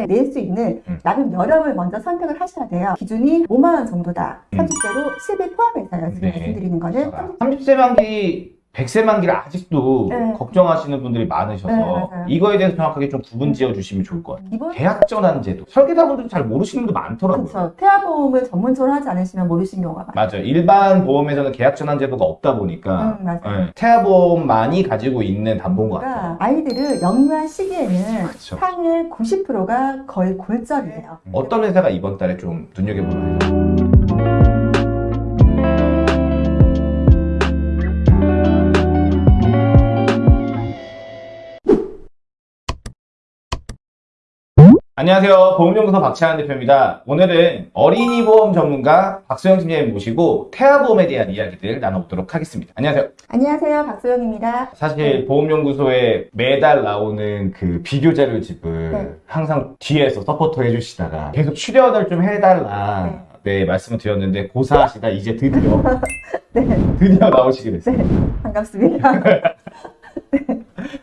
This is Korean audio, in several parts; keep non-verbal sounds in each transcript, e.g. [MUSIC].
때문에 낼 수 있는 음. 납입 여력을 먼저 선택을 하셔야 돼요. 기준이 5만 원 정도다. 음. 30세로 10일 포함해서요. 지금 네. 말씀드리는 거는 30세 만기 100세 만기를 아직도 네. 걱정하시는 분들이 많으셔서 네, 맞아요. 이거에 대해서 정확하게 좀 구분 지어 주시면 좋을 것 같아요. 계약 전환 제도 설계사분들도 잘 모르시는 분도 많더라고요. 그렇죠. 태아 보험을 전문적으로 하지 않으시면 모르시는 경우가 많아요. 맞아요. 일반 보험에서는 계약 전환 제도가 없다 보니까 음. 네, 태아 보험만이 가지고 있는 담보인 것 그러니까 같아요. 아이들을 영유아 시기에는 그렇죠. 상의 90%가 거의 골절이에요. 어떤 회사가 이번 달에 좀 눈여겨보는 회 안녕하세요. 보험연구소 박찬환 대표입니다. 오늘은 어린이 보험 전문가 박소영 팀장님 모시고 태아보험에 대한 이야기들 나눠보도록 하겠습니다. 안녕하세요. 안녕하세요. 박소영입니다. 사실 보험연구소에 매달 나오는 그 비교 자료 집을 네. 항상 뒤에서 서포터 해주시다가 계속 출연을 좀 해달라 네, 말씀을 드렸는데 고사하시다 이제 드디어 [LAUGHS] 네, 드디어 나오시게 됐어요. 반갑습니다. [LAUGHS]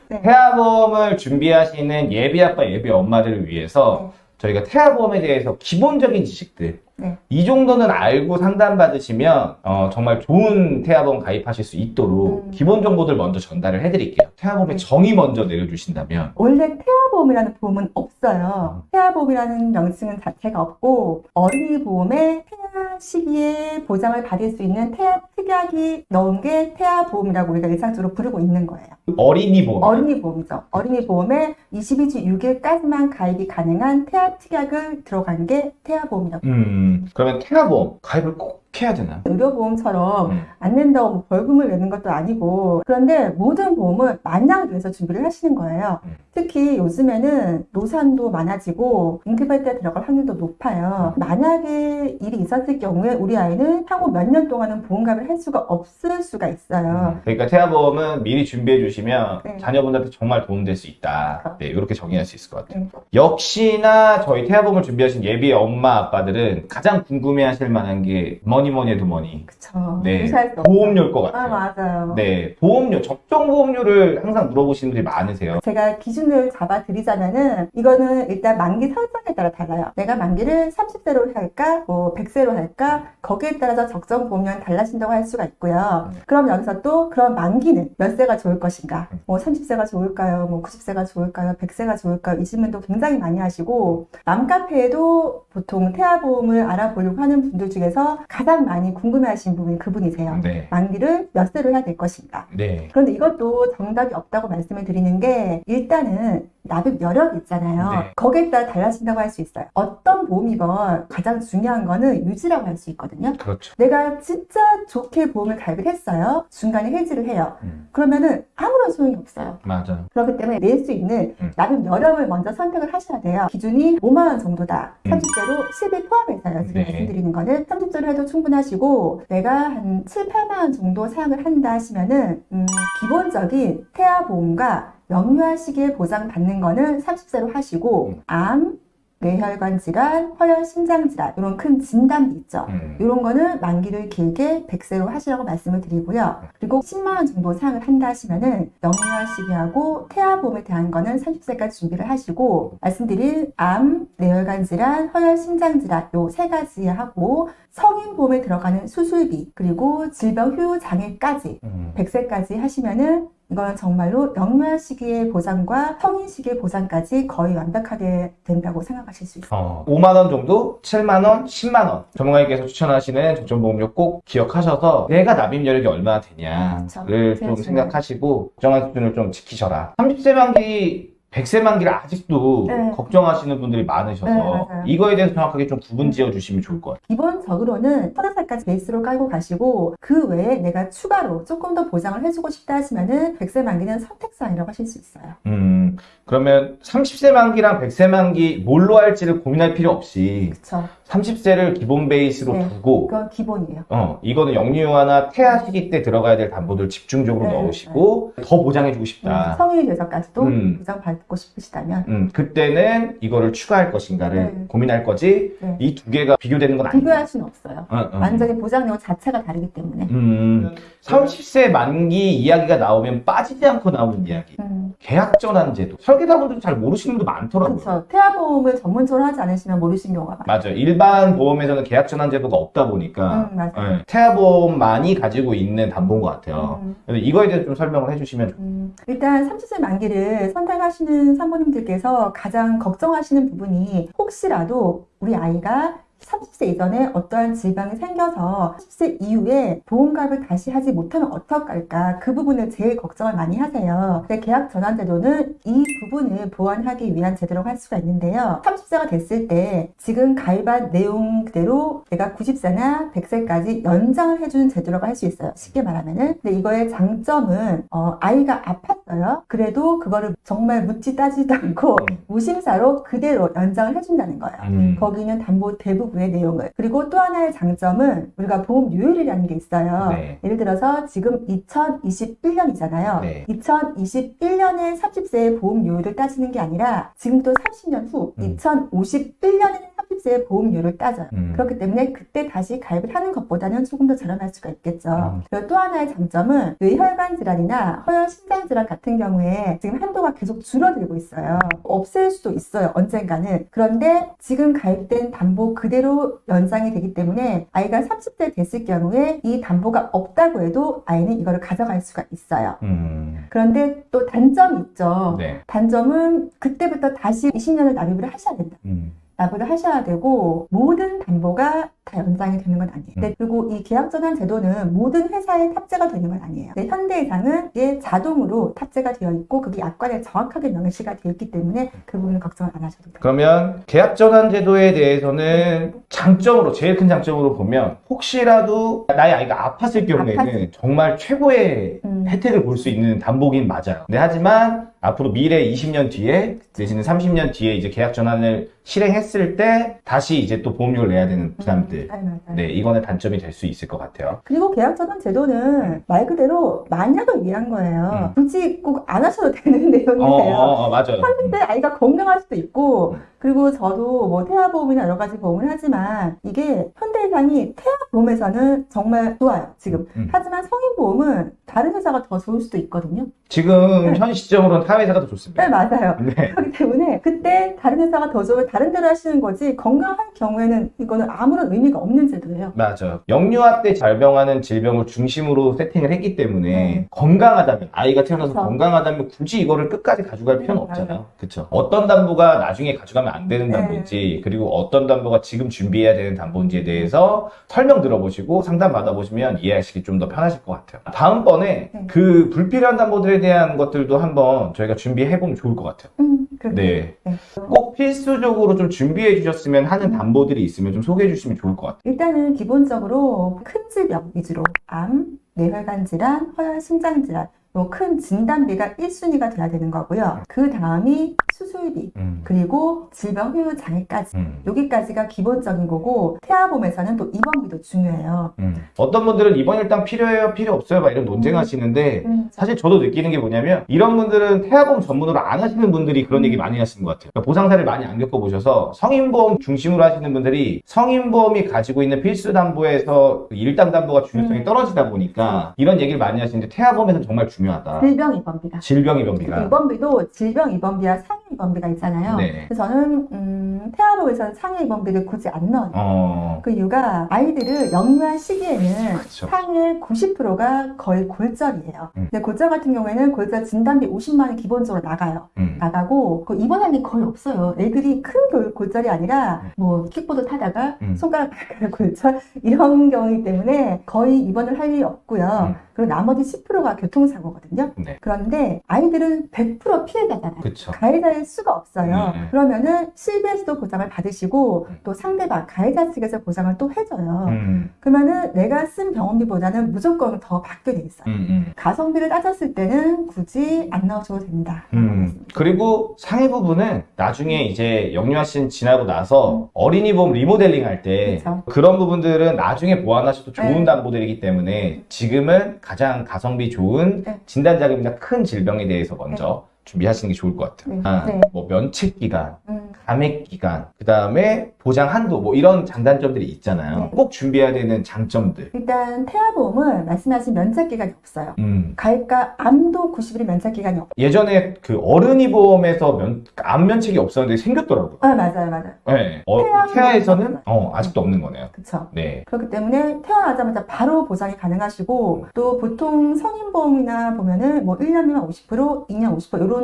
네. 태아보험을 준비하시는 예비 아빠 예비 엄마들을 위해서 네. 저희가 태아보험에 대해서 기본적인 지식들 네. 이 정도는 알고 상담받으시면 어, 정말 좋은 태아보험 가입하실 수 있도록 음. 기본 정보들 먼저 전달을 해드릴게요. 태아보험의 네. 정의 먼저 내려주신다면 원래 태아보험이라는 보험은 없어요. 태아보험이라는 명칭은 자체가 없고 어린이 보험에 태아 시기에 보장을 받을 수 있는 태아 특약이 넣은 게 태아보험이라고 우리가 일상적으로 부르고 있는 거예요. 어린이 보험 어린이 보험이죠. 어린이 보험에 22주 6일까지만 가입이 가능한 태아 특약을 들어간 게 태아보험이라고. 음, 그러면 태아보험 가입을 꼭 해야 되나요? 의료보험처럼 음. 안 낸다고 뭐 벌금을 내는 것도 아니고 그런데 모든 보험을 만약을 위해서 준비를 하시는 거예요. 음. 특히 요즘에는 노산도 많아지고 응급할 때 들어갈 확률도 높아요. 음. 만약에 일이 있었을 경우에 우리 아이는 향후 몇 년 동안은 보험가입을 할 수가 없을 수가 있어요. 그러니까 태아보험은 미리 준비해 주시면 네. 자녀분들한테 정말 도움될 수 있다. 그렇죠. 네, 이렇게 정의할 수 있을 것 같아요. 음. 역시나 저희 태아보험을 준비하신 예비 엄마 아빠들은 가장 궁금해하실 만한 게 뭐니 뭐니 해도 뭐니 그쵸. 네. 보험료일 것 아, 같아요. 맞아요. 네, 보험료 적정 보험료를 항상 물어보시는 분들이 많으세요. 제가 기준을 잡아 드리자면은 이거는 일단 만기 설정에 따라 달라요. 내가 만기를 30세로 할까, 뭐 100세로 할까 거기에 따라서 적정 보험료는 달라진다고 할 수가 있고요. 그럼 여기서 또 그런 만기는 몇 세가 좋을 것인가? 뭐 30세가 좋을까요? 뭐 90세가 좋을까요? 100세가 좋을까요? 이 질문도 굉장히 많이 하시고 맘카페에도 보통 태아보험을 알아보려고 하는 분들 중에서 가장 많이 궁금해하시는 부분이 그분이세요. 네. 만기를 몇 세로 해야 될 것인가? 네. 그런데 이것도 정답이 없다고 말씀을 드리는 게 일단은 납입 여력이 있잖아요. 네. 거기에 따라 달라진다고 할 수 있어요. 어떤 보험이건 가장 중요한 거는 유지라고 할 수 있거든요. 그렇죠. 내가 진짜 좋게 보험을 가입을 했어요. 중간에 해지를 해요. 음, 그러면은 아무런 소용이 없어요. 맞아요. 그렇기 때문에 낼 수 있는 음. 납입 여력을 먼저 선택을 하셔야 돼요. 기준이 5만 원 정도다. 음. 30세로 10일 포함해서요. 지금 네. 말씀드리는 거는 30세로 해도 충분하시고 내가 한 7, 8만 원 정도 사용을 한다 하시면은 음, 기본적인 태아보험과 영유아 시기에 보장받는 거는 30세로 하시고 음. 암, 뇌혈관 질환, 허혈 심장 질환 이런 큰 진단이 있죠. 음, 이런 거는 만기를 길게 100세로 하시라고 말씀을 드리고요. 그리고 10만 원 정도 사용을 한다 하시면은 영유아 시기하고 태아보험에 대한 거는 30세까지 준비를 하시고 말씀드린 암, 뇌혈관 질환, 허혈 심장 질환 요 세 가지 하고 성인 보험에 들어가는 수술비 그리고 질병 후유 장애까지 음. 100세까지 하시면은 이거는 정말로 영유아 시기의 보장과 성인 시기의 보장까지 거의 완벽하게 된다고 생각하실 수 있어요. 어, 5만 원 정도, 7만 원, 10만 원. 전문가님께서 추천하시는 적정 보험료 꼭 기억하셔서 내가 납입 여력이 얼마나 되냐를 그쵸. 좀 중요해요. 생각하시고 적정한 수준을 좀 지키셔라. 30세 만기 100세 만기를 아직도 네. 걱정하시는 분들이 많으셔서 네. 이거에 대해서 정확하게 좀 구분 지어 주시면 좋을 것 같아요. 기본적으로는 30살까지 베이스로 깔고 가시고 그 외에 내가 추가로 조금 더 보장을 해주고 싶다 하시면은 100세 만기는 선택사항이라고 하실 수 있어요. 음, 그러면 30세 만기랑 100세 만기 뭘로 할지를 고민할 필요 없이 그쵸. 30세를 기본 베이스로 네. 두고 그건 기본이에요. 어, 이거는 영유아나 태아 시기 때 들어가야 될 담보들 집중적으로 네, 넣으시고 더 보장해주고 음, 싶다. 성인이 돼서까지도 음. 보장받, 받고 싶으시다면 음, 그때는 이거를 추가할 것인가를 네. 고민할 거지 네. 이두 개가 비교되는 건 아니에요. 비교할 수는 없어요. 어, 어. 완전히 보장 내용 자체가 다르기 때문에. 음, 30세 만기 이야기가 나오면 빠지지 않고 나오는 이야기. 음, 계약 전환 제도. 설계사분들도 잘 모르시는 분도 많더라고요. 그렇죠. 태아보험을 전문적으로 하지 않으시면 모르시는 경우가 많아요. 맞아요. 일반 보험에서는 계약 전환 제도가 없다 보니까 음, 맞아요. 네, 태아보험만이 가지고 있는 담보인 것 같아요. 음. 그래서 이거에 대해서 좀 설명을 해주시면 좋- 음, 일단 30세 만기를 선택하시는 산모님들께서 가장 걱정하시는 부분이 혹시라도 우리 아이가 30세 이전에 어떠한 질병이 생겨서 30세 이후에 보험가입을 다시 하지 못하면 어떡할까 그 부분을 제일 걱정을 많이 하세요. 근데 계약 전환 제도는 이 부분을 보완하기 위한 제도라고 할 수가 있는데요. 30세가 됐을 때 지금 가입한 내용 그대로 내가 90세나 100세까지 연장을 해주는 제도라고 할 수 있어요. 쉽게 말하면은. 근데 이거의 장점은 어, 아이가 아팠어요. 그래도 그거를 정말 묻지 따지지도 않고 음. 무심사로 그대로 연장을 해준다는 거예요. 음. 거기는 담보 대부분 의 내용을. 그리고 또 하나의 장점은 우리가 보험 요율이라는 게 있어요. 네. 예를 들어서 지금 2021년이잖아요. 네. 2021년에 30세의 보험 요율을 따지는 게 아니라 지금 또 30년 후 음. 2051년에 30세의 보험 요율을 따져요. 음. 그렇기 때문에 그때 다시 가입을 하는 것보다는 조금 더 저렴할 수가 있겠죠. 음. 그리고 또 하나의 장점은 뇌혈관 질환이나 허혈 심장 질환 같은 경우에 지금 한도가 계속 줄어들고 있어요. 없앨 수도 있어요. 언젠가는. 그런데 지금 가입된 담보 그대로 연장이 되기 때문에 아이가 30대 됐을 경우에 이 담보가 없다고 해도 아이는 이거를 가져갈 수가 있어요. 음. 그런데 또 단점이 있죠. 네. 단점은 그때부터 다시 20년을 납입을 하셔야 된다. 음. 납부를 하셔야 되고 모든 담보가 다 연장이 되는 건 아니에요. 네, 그리고 이 계약 전환 제도는 모든 회사에 탑재가 되는 건 아니에요. 네, 현대해상은 이게 자동으로 탑재가 되어 있고 그게 약관에 정확하게 명시가 되어 있기 때문에 그 부분은 걱정을 안 하셔도 돼요. 그러면 계약 전환 제도에 대해서는 장점으로 제일 큰 장점으로 보면 혹시라도 나의 아이가 아팠을 경우에는 아팠을 정말 최고의 음. 혜택을 볼 수 있는 담보긴 맞아요. 네, 하지만 앞으로 미래 20년 뒤에 내지는 30년 뒤에 이제 계약 전환을 실행했을 때 다시 이제 또 보험료를 내야 되는 부담들. 음, 맞아요, 맞아요. 네, 이거는 단점이 될 수 있을 것 같아요. 그리고 계약 전환 제도는 말 그대로 만약을 위한 거예요. 음. 굳이 꼭 안 하셔도 되는 어, [LAUGHS] 내용이에요. 어, 어, 맞아요. 근데 아이가 건강할 수도 있고 음. 그리고 저도 뭐 태아보험이나 여러 가지 보험을 하지만 이게 현대해상이 태아보험에서는 정말 좋아요 지금 음. 하지만 성인보험은 다른 회사가 더 좋을 수도 있거든요 지금 네. 현 시점으로는 타 회사가 더 좋습니다. 네 맞아요 네. [LAUGHS] 그렇기 때문에 그때 다른 회사가 더 좋으면 다른 데로 하시는 거지 건강한 경우에는 이거는 아무런 의미가 없는 제도예요 맞아. 영유아 때 발병하는 질병을 중심으로 세팅을 했기 때문에 네. 건강하다면 아이가 태어나서 그쵸. 건강하다면 굳이 이거를 끝까지 가져갈 필요는 네, 없잖아요. 그렇죠. 어떤 담보가 나중에 가져가면 안 되는 네. 담보인지 그리고 어떤 담보가 지금 준비해야 되는 담보인지에 대해서 설명 들어보시고 상담 받아보시면 이해하시기 좀 더 편하실 것 같아요. 다음번에 네. 그 불필요한 담보들에 대한 것들도 한번 저희가 준비해 보면 좋을 것 같아요. 음. 네. 네. 꼭 필수적으로 좀 준비해 주셨으면 하는 음. 담보들이 있으면 좀 소개해 주시면 좋을 것 같아요. 일단은 기본적으로 큰 질병 위주로 암, 뇌혈관 질환, 허혈 심장 질환 요큰 진단비가 1순위가 돼야 되는 거고요. 그 다음이 수술비 음. 그리고 질병 후유 장애까지 음. 여기까지가 기본적인 거고 태아보험에서는 또 입원비도 중요해요. 음. 어떤 분들은 이번 일당 필요해요, 필요 없어요, 막 이런 논쟁하시는데 음, 사실 저도 느끼는 게 뭐냐면 이런 분들은 태아보험 전문으로 안 하시는 분들이 그런 얘기 많이 하시는 것 같아요. 그러니까 보상사를 많이 안 겪어보셔서 성인보험 중심으로 하시는 분들이 성인보험이 가지고 있는 필수 담보에서 그 일당 담보가 중요성이 음. 떨어지다 보니까 이런 얘기를 많이 하시는데 태아보험에서는 정말 중요 하다. 질병 입원비가 질병 입원비가. 입원비도 질병 입원비와 상해 입원비가 있잖아요. 네. 그래서 저는 음, 태아보험에서는 상해 입원비를 굳이 안 넣어요. 어. 그 이유가 아이들을 영유한 시기에는 그쵸. 상해 90%가 거의 골절이에요. 음. 근데 골절 같은 경우에는 골절 진단비 50만 원 기본적으로 나가요. 음. 나가고 그 입원할 일 거의 없어요. 애들이 큰 골- 골절이 아니라 뭐 킥보드 타다가 음. 손가락 발가락 골절 [LAUGHS] 이런 경우이기 때문에 거의 입원을 할 일이 없고요. 음. 그리고 나머지 10%가 교통사고거든요. 네. 그런데 아이들은 100% 피해자잖아요. 그쵸. 가해자 일 수가 없어요. 음, 음. 그러면은 실비에서도 보장을 받으시고 음. 또 상대방 가해자 측에서 보장을 또 해줘요. 음. 그러면은 내가 쓴 병원비보다는 무조건 더 받게 돼 있어요. 음. 음. 가성비를 따졌을 때는 굳이 안 넣어줘도 된다. 음, 그리고 상해 부분은 나중에 이제 영유아신 지나고 나서 어린이 보험 리모델링 할 때. 그런 부분들은 나중에 보완하셔도 좋은 네. 담보들이기 때문에 지금은 가장 가성비 좋은 네. 진단자금이나 큰 질병에 대해서 먼저 준비하시는 게 좋을 것 같아요. 네. 아, 네. 뭐 면책 기간, 음, 감액 기간, 그 다음에 보장 한도, 뭐 이런 장단점들이 있잖아요. 네. 꼭 준비해야 되는 장점들. 일단 태아보험은 말씀하신 면책 기간이 없어요. 음. 가입과 암도 90일 면책 기간이 없어요. 예전에 그 어른이 보험에서 면, 암 면책이 없었는데 생겼더라고요. 아, 맞아요, 맞아요. 네. 어, 태아 에서는 없어요. 어, 아직도 없는 거네요. 그쵸. 네. 그렇기 때문에 태어나자마자 바로 보장이 가능하시고 또 보통 성인 보험이나 보면은 뭐 1년 미만 50%, 2년 50% 이런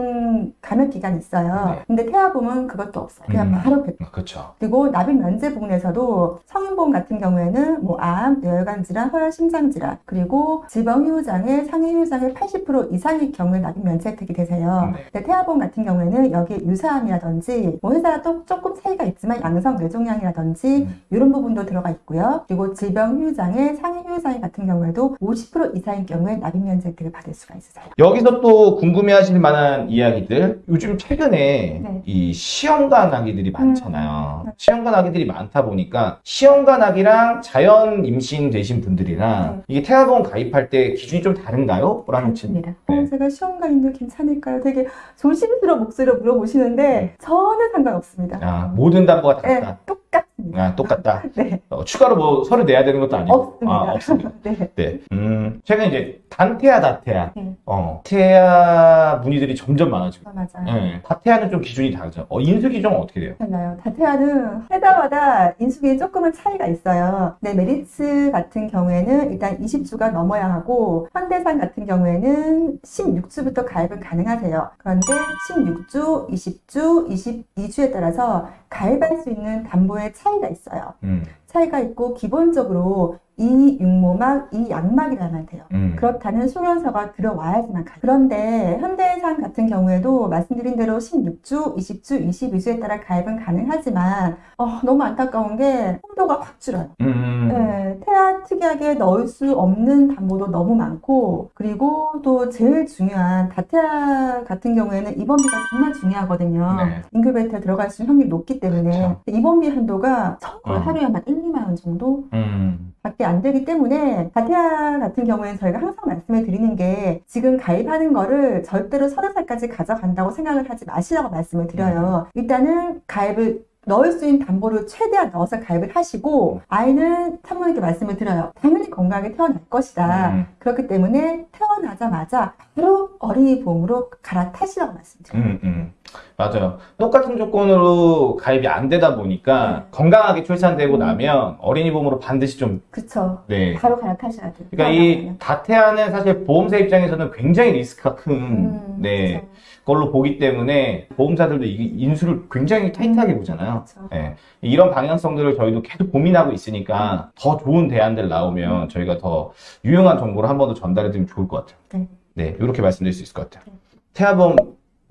감액 기간이 있어요. 네. 근데 태아보험은 그것도 없어요. 그냥 음. 바로 100%. 그렇죠. 그리고 납입 면제 부분에서도 성인보험 같은 경우에는 뭐 암, 뇌혈관 질환, 허혈 심장 질환, 그리고 질병 후유 장애, 상해 후유 장애 80% 이상의 경우에 납입 면제 혜택이 되세요. 네. 근데 태아보험 같은 경우에는 여기에 유사암이라든지 뭐 회사가 또 조금 차이가 있지만 양성 뇌종양이라든지 음. 이런 부분도 들어가 있고요. 그리고 질병 후유 장애, 상해 후유 장애 같은 경우에도 50% 이상의 경우에 납입 면제 혜택을 받을 수가 있으세요. 여기서 또 궁금해하실 만한 이야기들 요즘 최근에 네. 이 시험관 아기들이 많잖아요. 음. 시험관 아기들이 많다 보니까 시험관 아기랑 자연 임신 되신 분들이랑 네. 이게 태아보험 가입할 때 기준이 좀 다른가요? 라는 질문. 네. 어, 제가 시험관인들 괜찮을까요? 되게 조심스러운 목소리로 물어보시는데 저는 상관없습니다. 아, 모든 담보가 네, 같다. 똑 같습니다. 아, 똑같다. [LAUGHS] 네, 어, 추가로 뭐 서류 내야 되는 것도 아니고. 없습니다. 아, 없습니다. [LAUGHS] 네. 네. 음, 최근 이제 단태아, 다태아. 네. 어, 태아 문의들이 점점 많아지고. 아, 맞아요. 네. 다태아는 좀 기준이 다르죠. 어, 인수 기준은 어떻게 돼요? 달라요. 다태아는 회사마다 인수기에 조금은 차이가 있어요. 네, 메리츠 같은 경우에는 일단 20주가 넘어야 하고 현대산 같은 경우에는 16주부터 가입은 가능하세요. 그런데 16주, 20주, 22주에 따라서 가입할 수 있는 담보의 차이가 있어요. 음, 차이가 있고 기본적으로 이 육모막, 이 양막이라면 돼요. 음. 그렇다는 소견서가 들어와야지만 가요. 그런데 현대해상 같은 경우에도 말씀드린 대로 16주, 20주, 22주에 따라 가입은 가능하지만 어, 너무 안타까운 게 홍도가 확 줄어요. 음. 네, 태아 특이하게 넣을 수 없는 담보도 너무 많고 그리고 또 제일 중요한 다태아 같은 경우에는 입원비가 정말 중요하거든요. 네. 인큐베이터에 들어갈 수 있는 확률이 높기 때문에 그쵸. 입원비 한도가 어. 하루에 한 1, 2만 원 정도 음. 밖에 안 되기 때문에 다태아 같은 경우에는 저희가 항상 말씀을 드리는 게 지금 가입하는 거를 절대로 서른 살까지 가져간다고 생각을 하지 마시라고 말씀을 드려요. 일단은 가입을 넣을 수 있는 담보를 최대한 넣어서 가입을 하시고 아이는 사모님께 말씀을 드려요. 당연히 건강하게 태어날 것이다. 음. 그렇기 때문에 태어나자마자 바로 어린이 보험으로 갈아타시라고 말씀드려요. 음, 음. 맞아요. 똑같은 조건으로 가입이 안 되다 보니까 네. 건강하게 출산되고 음. 나면 어린이 보험으로 반드시 좀, 그쵸. 네. 바로 갈아타셔야 돼요. 그러니까 이 다태아는 사실 보험사 입장에서는 굉장히 리스크가 큰, 음, 네, 그쵸. 걸로 보기 때문에 보험사들도 이 인수를 굉장히 타이트하게 보잖아요. 그쵸. 네. 이런 방향성들을 저희도 계속 고민하고 있으니까 더 좋은 대안들 나오면 저희가 더 유용한 정보를 한 번 더 전달해 드리면 좋을 것 같아요. 네. 네, 이렇게 말씀드릴 수 있을 것 같아요. 네. 태아보험,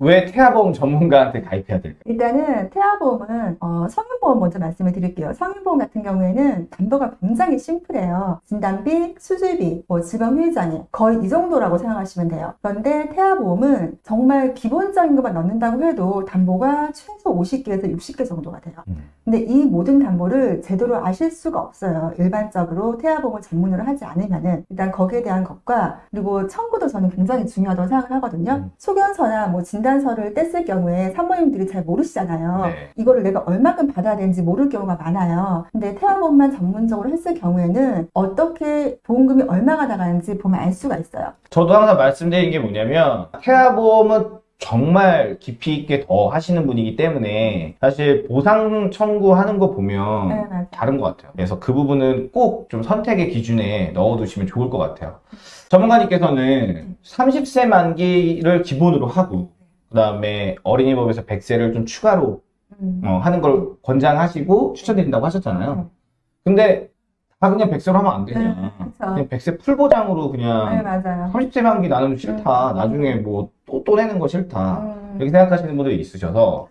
왜 태아보험 전문가한테 가입해야 될까요? 일단은 태아보험은 어, 성인보험 먼저 말씀을 드릴게요. 성인보험 같은 경우에는 담보가 굉장히 심플해요. 진단비, 수술비, 뭐 질병 후유장애 거의 이 정도라고 생각하시면 돼요. 그런데 태아보험은 정말 기본적인 것만 넣는다고 해도 담보가 최소 50개에서 60개 정도가 돼요. 음. 근데 이 모든 담보를 제대로 아실 수가 없어요. 일반적으로 태아보험을 전문으로 하지 않으면은 일단 거기에 대한 것과 그리고 청구도 저는 굉장히 중요하다고 생각을 하거든요. 음. 소견서나 뭐 진단서를 뗐을 경우에 산모님들이 잘 모르시잖아요. 네. 이거를 내가 얼마큼 받아야 되는지 모를 경우가 많아요. 근데 태아보험만 전문적으로 했을 경우에는 어떻게 보험금이 얼마가 나가는지 보면 알 수가 있어요. 저도 항상 말씀드리는 게 뭐냐면 태아보험은 정말 깊이 있게 더 하시는 분이기 때문에 사실 보상 청구하는 거 보면 네. 다른 것 같아요. 그래서 그 부분은 꼭 좀 선택의 기준에 넣어두시면 좋을 것 같아요. 전문가님께서는 30세 만기를 기본으로 하고 그 다음에 어린이법에서 100세를 좀 추가로 음. 어, 하는 걸 권장하시고 추천드린다고 하셨잖아요. 네. 근데 다 그냥 100세로 하면 안 네, 되냐. 그쵸. 그냥 100세 풀보장으로 네, 그냥 맞아요. 30세 만기 나는 싫다. 음. 나중에 뭐 또 또 내는 거 싫다. 음. 이렇게 생각하시는 분들이 있으셔서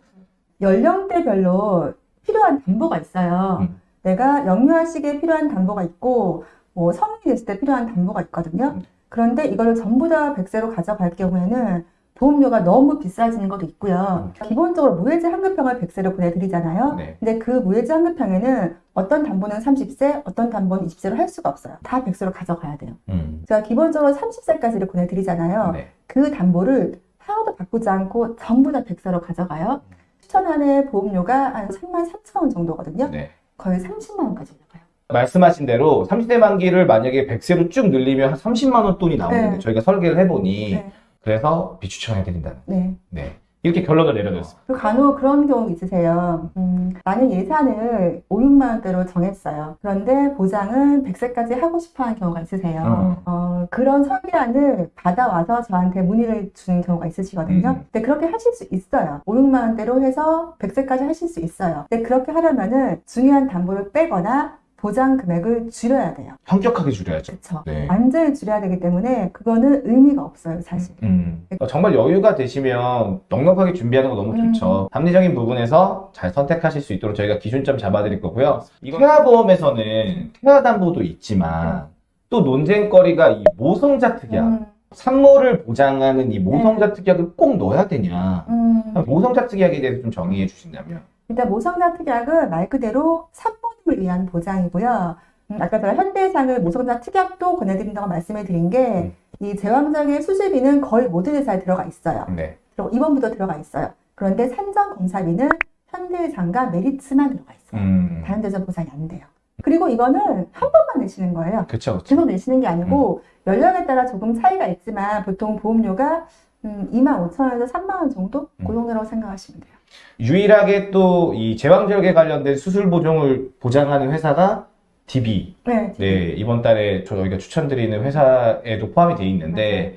연령대별로 필요한 담보가 있어요. 음. 내가 영유아 시기에 필요한 담보가 있고, 뭐 성인이 됐을 때 필요한 담보가 있거든요. 음. 그런데 이거를 전부 다 100세로 가져갈 경우에는 보험료가 너무 비싸지는 것도 있고요. 기본적으로 무해지 환급형을 100세로 보내드리잖아요. 음. 네. 근데 그 무해지 환급형에는 어떤 담보는 30세, 어떤 담보는 20세로 할 수가 없어요. 다 100세로 가져가야 돼요. 음. 제가 기본적으로 30세까지를 보내드리잖아요. 네. 그 담보를 하나도 바꾸지 않고 전부 다 백세로 가져가요. 추천안의 보험료가 한 3만 3천 원 정도거든요. 네. 거의 30만 원까지 올라가요. 말씀하신 대로 30대 만기를 만약에 100세로 쭉 늘리면 한 30만 원 돈이 나오는데 네. 저희가 설계를 해보니 네. 그래서 비추천해 드린다는. 네. 네. 이렇게 결론을 내려줬습니다. 그리고 간혹 그런 경우 있으세요. 음, 나는 예산을 5, 6만 원대로 정했어요. 그런데 보장은 100세까지 하고 싶어 하는 경우가 있으세요. 음. 어, 그런 설계안을 받아와서 저한테 문의를 주는 경우가 있으시거든요. 음. 근데 그렇게 하실 수 있어요. 5, 6만 원대로 해서 100세까지 하실 수 있어요. 근데 그렇게 하려면은 중요한 담보를 빼거나 보장 금액을 줄여야 돼요. 현격하게 줄여야죠. 그쵸? 네. 완전히 줄여야 되기 때문에 그거는 의미가 없어요, 사실. 음. 어, 정말 여유가 되시면 넉넉하게 준비하는 거 너무 음. 좋죠. 합리적인 부분에서 잘 선택하실 수 있도록 저희가 기준점 잡아드릴 거고요. 태아보험에서는 태아담보도 있지만 또 논쟁거리가 이 모성자 특약, 음, 산모를 보장하는 이 모성자 특약을 꼭 넣어야 되냐. 음. 모성자 특약에 대해서 좀 정의해 주신다면. 일단 모성자 특약은 말 그대로 산모님을 위한 보장이고요. 음, 아까 제가 현대해상을 모성자 특약도 권해드린다고 말씀을 드린 게이 제왕절개 수술비는 거의 모든 회사에 들어가 있어요. 네. 그리고 입원비도 들어가 있어요. 그런데 산정 검사비는 현대해상과 메리츠만 들어가 있어요. 음. 다른 데서 보상이 안 돼요. 그리고 이거는 한 번만 내시는 거예요. 그쵸, 그쵸. 계속 내시는 게 아니고 연령에 따라 조금 차이가 있지만 보통 보험료가 음, 2만 5천 원에서 3만 원 정도? 음. 그 정도라고 생각하시면 돼요. 유일하게 또 이 제왕절개 관련된 수술 보종을 보장하는 회사가 DB. 네. 네, 이번 달에 저희가 추천드리는 회사에도 포함이 되어 있는데,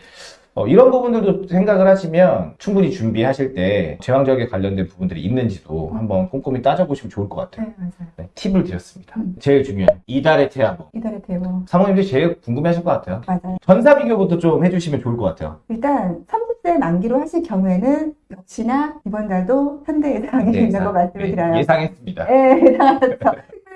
어, 이런 부분들도 생각을 하시면 충분히 준비하실 때 제왕절개 관련된 부분들이 있는지도 한번 꼼꼼히 따져보시면 좋을 것 같아요. 네, 맞아요. 네, 팁을 드렸습니다. 음. 제일 중요한 이달의 태아보. 이달의 대모. 사모님들이 제일 궁금해하실 것 같아요. 맞아요. 전사 비교부터 좀 해주시면 좋을 것 같아요. 일단 30세 만기로 하실 경우에는 역시나 이번 달도 현대 예상이 네, 말씀을 네, 드려요. 예상했습니다. 네, 예상하셨죠.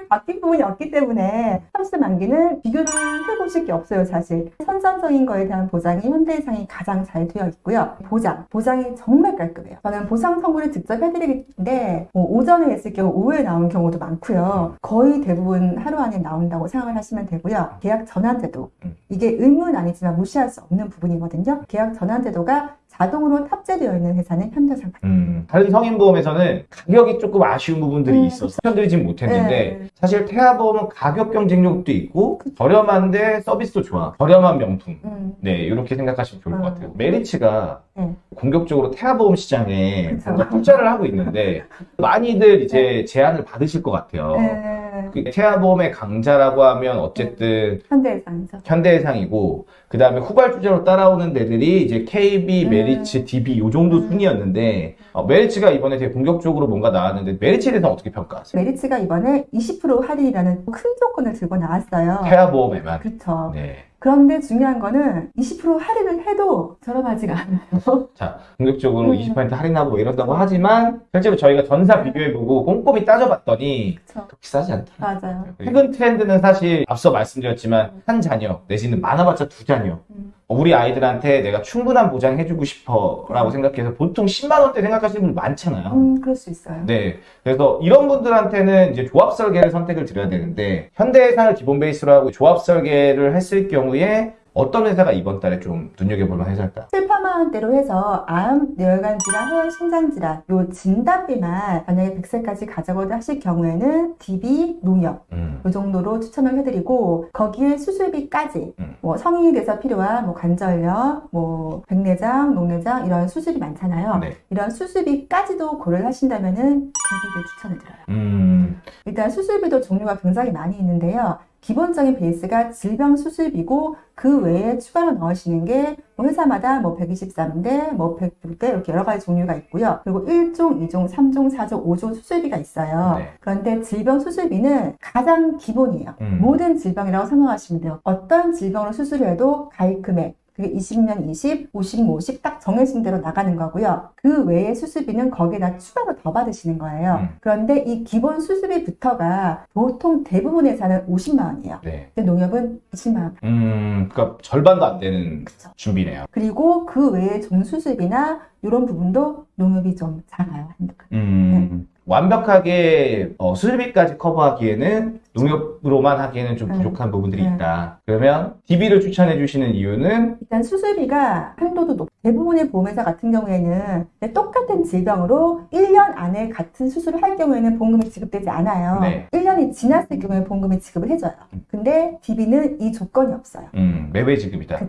바뀐 부분이 없기 때문에 30세 만기는 비교를 해보실 게 없어요, 사실. 선천적인 거에 대한 보장이 현대해상이 가장 잘 되어 있고요. 보장, 보장이 정말 깔끔해요. 저는 보상 선고를 직접 해드리는데 뭐 오전에 했을 경우 오후에 나온 경우도 많고요. 거의 대부분 하루 안에 나온다고 생각을 하시면 되고요. 계약 전환제도 음. 이게 의무는 아니지만 무시할 수 없는 부분이거든요. 계약 전환제도가 자동으로 탑재되어 있는 회사는 현대상 음, 다른 성인보험에서는 가격이 조금 아쉬운 부분들이 음, 있어서 추천드리지 못했는데 네. 사실 태아보험은 가격 경쟁력도 있고 저렴한데 서비스도 좋아 저렴한 명품 음, 네 이렇게 생각하시면 좋을 것 음. 같아요 메리츠가 네. 공격적으로 태아보험 시장에 그쵸. 뭔가 투자를 하고 있는데 [LAUGHS] 많이들 이제 제안을 받으실 것 같아요 네. 그 태아보험의 강자라고 하면 어쨌든 현대해상이죠. 현대해상이고 그 다음에 후발주자로 따라오는 데들이 이제 KB, 음. 메리츠, DB 요 정도 음. 순이었는데 어, 메리츠가 이번에 되게 공격적으로 뭔가 나왔는데 메리츠에 대해서 어떻게 평가하세요? 메리츠가 이번에 20% 할인이라는 큰 조건을 들고 나왔어요. 태아보험에만 그렇죠. 네. 그런데 중요한 거는 20% 할인을 해도 저렴하지가 않아요. [LAUGHS] 자, 공격적으로 음. 20% 할인하고 뭐 이런다고 하지만 실제로 저희가 전사 비교해보고 꼼꼼히 따져봤더니 그렇죠. 그렇게 싸지 않다. 맞아요. 최근 트렌드는 사실 앞서 말씀드렸지만 한 자녀 내지는 많아봤자 두 자녀 음. 우리 아이들한테 내가 충분한 보장 해주고 싶어 라고 생각해서 보통 10만 원대 생각하시는 분들 많잖아요. 음, 그럴 수 있어요. 네. 그래서 이런 분들한테는 이제 조합 설계를 선택을 드려야 되는데 현대해상을 기본 베이스로 하고 조합 설계를 했을 경우에 어떤 회사가 이번 달에 좀 눈여겨볼 만한 회사일까? 7, 8만 원대로 해서 암, 뇌혈관 질환, 해외 심장 질환 요 진단비만 만약에 100세까지 가져가도 하실 경우에는 DB, 농협 음. 이 정도로 추천을 해드리고 거기에 수술비까지 음. 뭐 성인이 돼서 필요한 뭐 관절염, 뭐 백내장, 녹내장 이런 수술이 많잖아요. 네. 이런 수술비까지도 고려를 하신다면은 DB를 추천을 드려요. 음. 일단 수술비도 종류가 굉장히 많이 있는데요. 기본적인 베이스가 질병 수술비고 그 외에 추가로 넣으시는 게 뭐 회사마다 뭐 123대, 뭐 106대 이렇게 여러 가지 종류가 있고요. 그리고 1종, 2종, 3종, 4종, 5종 수술비가 있어요. 네. 그런데 질병 수술비는 가장 기본이에요. 음. 모든 질병이라고 생각하시면 돼요. 어떤 질병으로 수술해도 가입 금액 그게 20면 20, 50, 50 딱 정해진 대로 나가는 거고요. 그 외에 수술비는 거기에다 추가로 더 받으시는 거예요. 음. 그런데 이 기본 수술비부터가 보통 대부분의 회사는 50만 원이에요. 네. 근데 농협은 20만 원. 음, 그러니까 절반도 안 되는 그쵸. 준비네요. 그리고 그 외에 종수술비나 이런 부분도 농협이 좀 작아요. 칸. 음. 완벽하게 어, 수술비까지 커버하기에는 농협으로만 하기에는 좀 네. 부족한 부분들이 네. 있다. 그러면 DB를 추천해 주시는 이유는 일단 수술비가 한도도 높. 대부분의 보험회사 같은 경우에는 똑같은 질병으로 1년 안에 같은 수술을 할 경우에는 보험금이 지급되지 않아요. 네. 1년이 지났을 경우에 보험금이 지급을 해줘요. 근데 DB는 이 조건이 없어요. 음, 매매 지급이다.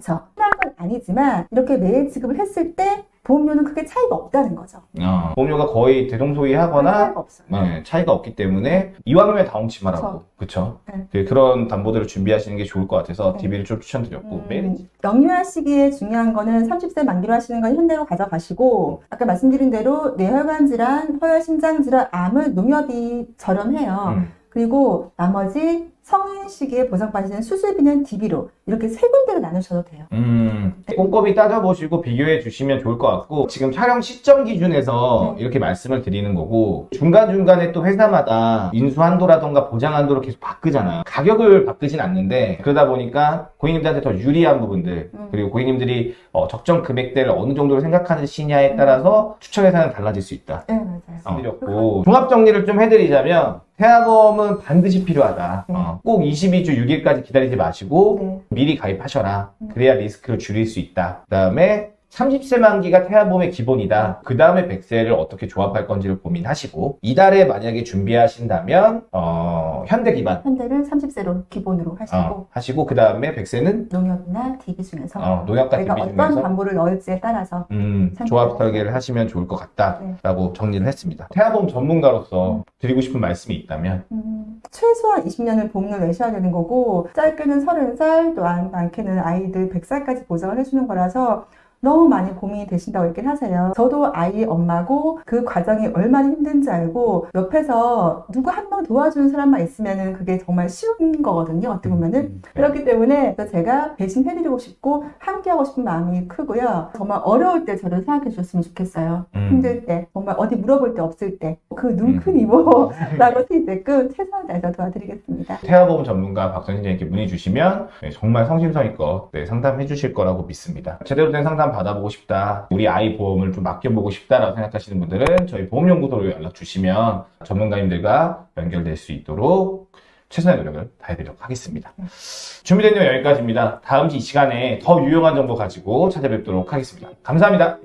건 아니지만 이렇게 매일 지급을 했을 때 보험료는 크게 차이가 없다는 거죠. 어, 보험료가 거의 대동소이하거나 차이가 없어요. 네, 차이가 없기 때문에 이왕이면 다운치마라고 그쵸? 네. 그- 그런 담보들을 준비하시는 게 좋을 것 같아서 네. DB를 좀 추천드렸고 음, 매일 영유아 시기에 중요한 거는 30세 만기로 하시는 건 현대로 가져가시고 아까 말씀드린 대로 뇌혈관 질환, 허혈 심장 질환, 암은 농협이 저렴해요. 음. 그리고 나머지 성인 시기에 보상받으시는 수술비는 DB로 이렇게 세 군데로 나누셔도 돼요. 음, 꼼꼼히 따져보시고 비교해 주시면 좋을 것 같고 지금 촬영 시점 기준에서 네. 이렇게 말씀을 드리는 거고 중간중간에 또 회사마다 인수한도라던가 보장한도를 계속 바꾸잖아요 가격을 바꾸진 않는데 그러다 보니까 고객님들한테 더 유리한 부분들 음. 그리고 고객님들이 어, 적정 금액대를 어느 정도로 생각하시냐에 따라서 추천 회사는 달라질 수 있다 네, 맞아요. 드렸고 종합 정리를 좀 해드리자면 태아보험은 반드시 필요하다. 네. 어, 꼭 22주 6일까지 기다리지 마시고 네. 미리 가입하셔라. 음. 그래야 리스크를 줄일 수 있다. 그 다음에 30세 만기가 태아보험의 기본이다. 그 다음에 100세를 어떻게 조합할 건지를 고민하시고 이달에 만약에 준비하신다면 어, 현대 기반 현대를 30세로 기본으로 하시고 어, 하시고 그 다음에 100세는 농협이나 DB 중에서 어, 농협 같은 내가 비 어떤 중에서 담보를 넣을지에 따라서 음, 조합. 설계를 하시면 좋을 것 네. 같다라고 정리를 했습니다. 태아보험 전문가로서 음. 드리고 싶은 말씀이 있다면 음, 최소한 20년을 보험료 내셔야 되는 거고 짧게는 30살 또 안- 많게는 아이들 100살까지 보장을 해주는 거라서 너무 많이 고민이 되신다고 얘기를 하세요. 저도 아이 엄마고 그 과정이 얼마나 힘든지 알고 옆에서 누구 한 명 도와주는 사람만 있으면은 그게 정말 쉬운 거거든요. 어떻게 보면은. 음, 그렇기 때문에 제가 배신해드리고 싶고 함께하고 싶은 마음이 크고요. 정말 어려울 때 저를 생각해 주셨으면 좋겠어요. 음. 힘들 때, 정말 어디 물어볼 데 없을 때, 그 눈큰 음. 이모라고 트이게끔 최선을 다해서 도와드리겠습니다. 태아보험 전문가 박선생님께 문의 주시면 네, 정말 성심성의껏 네, 상담해 주실 거라고 믿습니다. 제대로 된 상담 받아보고 싶다, 우리 아이 보험을 좀 맡겨보고 싶다라고 생각하시는 분들은 저희 보험연구소로 연락 주시면 전문가님들과 연결될 수 있도록 최선의 노력을 다해드리도록 하겠습니다. 준비된 내용 여기까지입니다. 다음 주이 시간에 더 유용한 정보 가지고 찾아뵙도록 하겠습니다. 감사합니다.